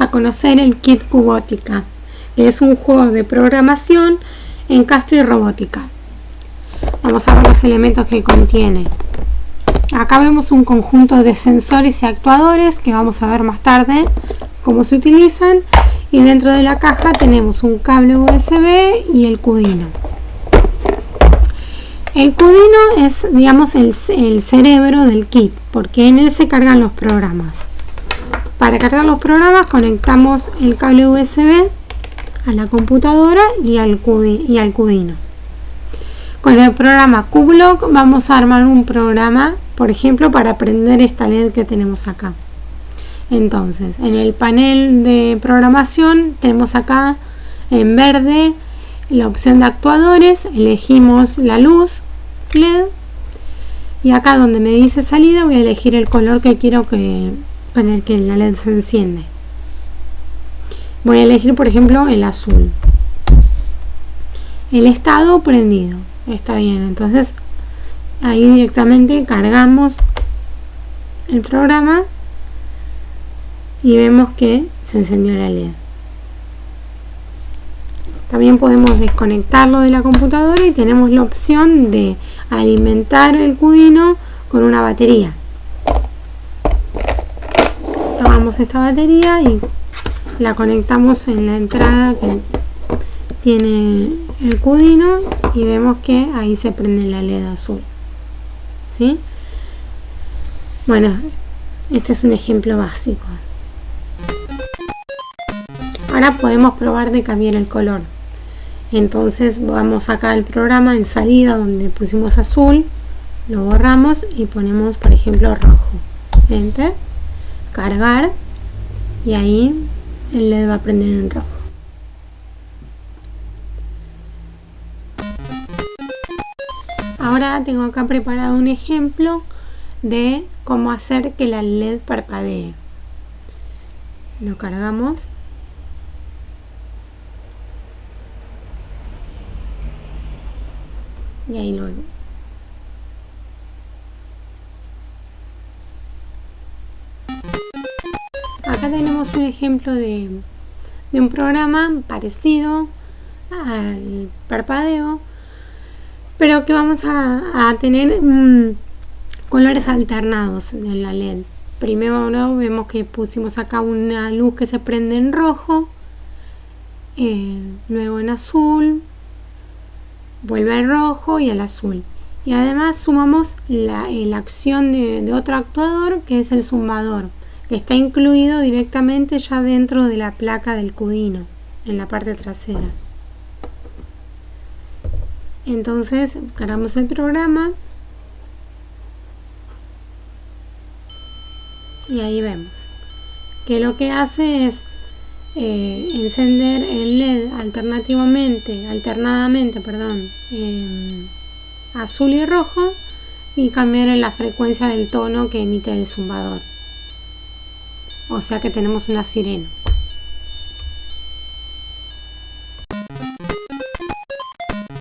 a conocer el kit Cubótica, que es un juego de programación en Castro y Robótica. Vamos a ver los elementos que contiene. Acá vemos un conjunto de sensores y actuadores que vamos a ver más tarde cómo se utilizan y dentro de la caja tenemos un cable USB y el Cudino. El Cudino es, digamos, el cerebro del kit, porque en él se cargan los programas. Para cargar los programas conectamos el cable USB a la computadora y al, y al Cudino. Con el programa QBlock vamos a armar un programa, por ejemplo, para prender esta LED que tenemos acá. Entonces, en el panel de programación tenemos acá en verde la opción de actuadores, elegimos la luz LED y acá donde me dice salida voy a elegir el color que quiero que con el que la LED se enciende. Voy a elegir por ejemplo el azul. El estado prendido. Está bien, entonces ahí directamente cargamos el programa y vemos que se encendió la LED. También podemos desconectarlo de la computadora y tenemos la opción de alimentar el Cudino con una batería. Esta batería y la conectamos en la entrada que tiene el Cudino y vemos que ahí se prende la LED azul. ¿Sí? Bueno, este es un ejemplo básico. Ahora podemos probar de cambiar el color entonces vamos acá al programa en salida donde pusimos azul lo borramos y ponemos por ejemplo rojo enter cargar y ahí el LED va a prender en rojo. Ahora tengo acá preparado un ejemplo de cómo hacer que la LED parpadee. Lo cargamos. Y ahí lo vemos. Acá tenemos un ejemplo de, un programa parecido al parpadeo, pero que vamos a, tener mm, colores alternados en la LED. Primero vemos que pusimos acá una luz que se prende en rojo, eh, luego en azul, vuelve al rojo y al azul. Y además sumamos la, la acción de, otro actuador que es el zumbador, está incluido directamente ya dentro de la placa del cudino, en la parte trasera. Entonces cargamos el programa y ahí vemos que lo que hace es eh, encender el LED alternativamente, alternadamente, perdón, azul y rojo y cambiar la frecuencia del tono que emite el zumbador. O sea que tenemos una sirena.